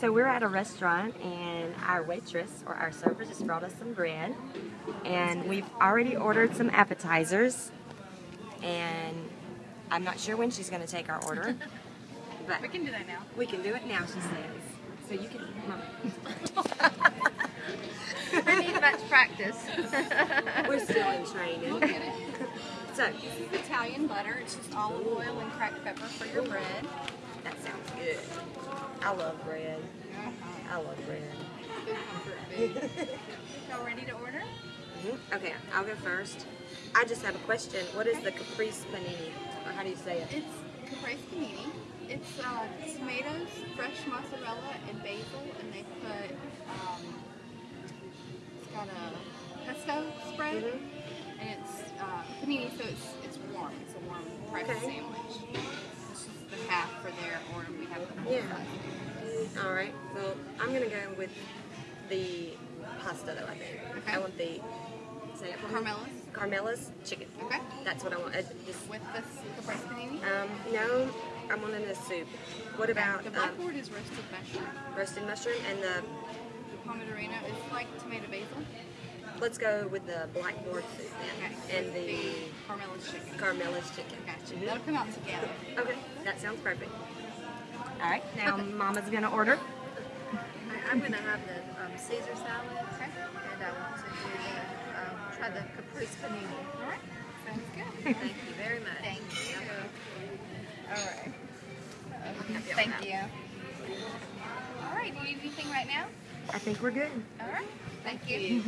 So we're at a restaurant and our waitress or our server just brought us some bread. And we've already ordered some appetizers. And I'm not sure when she's going to take our order. But We can do that now. we can do it now, she says. So you can. We need much practice. We're still in We'll training. get it. So, Italian butter. It's just olive oil and cracked pepper for your bread. That sounds good. I love bread. I love bread. Good. Y'all ready to order? Mhm. Okay, I'll go first. I just have a question. What is the caprese panini? Or how do you say it? It's caprese panini. It's uh, tomatoes, fresh mozzarella, and basil, and they put um, it's got a pesto spread, Mhm. and it's uh, panini, so it's it's warm. It's a warm breakfast Okay. sandwich. Yeah. All right. Well, I'm gonna go with the pasta though. I think. Okay. I want the say it. Carmelas Carmela's chicken. Okay. That's what I want. Uh, just, with the panini. um, no, I'm wanting a soup. What about the um, blackboard is roasted mushroom. roasted mushroom and the? The pomodorino is like tomato basil. Let's go with the blackboard soup then, Okay. and the Carmela's chicken. Carmela's chicken. Gotcha. Mhm. That'll come out together. Okay, that sounds perfect. All right, now Mama's gonna order. I- I'm going to have the um, Caesar salad, Okay. and I want to do the, um, try the caprese panini. All right. Sounds good. Thank you very much. Thank you. All right. Happy Thank you. All right. Do you need anything right now? I think we're good. All right. Thank you.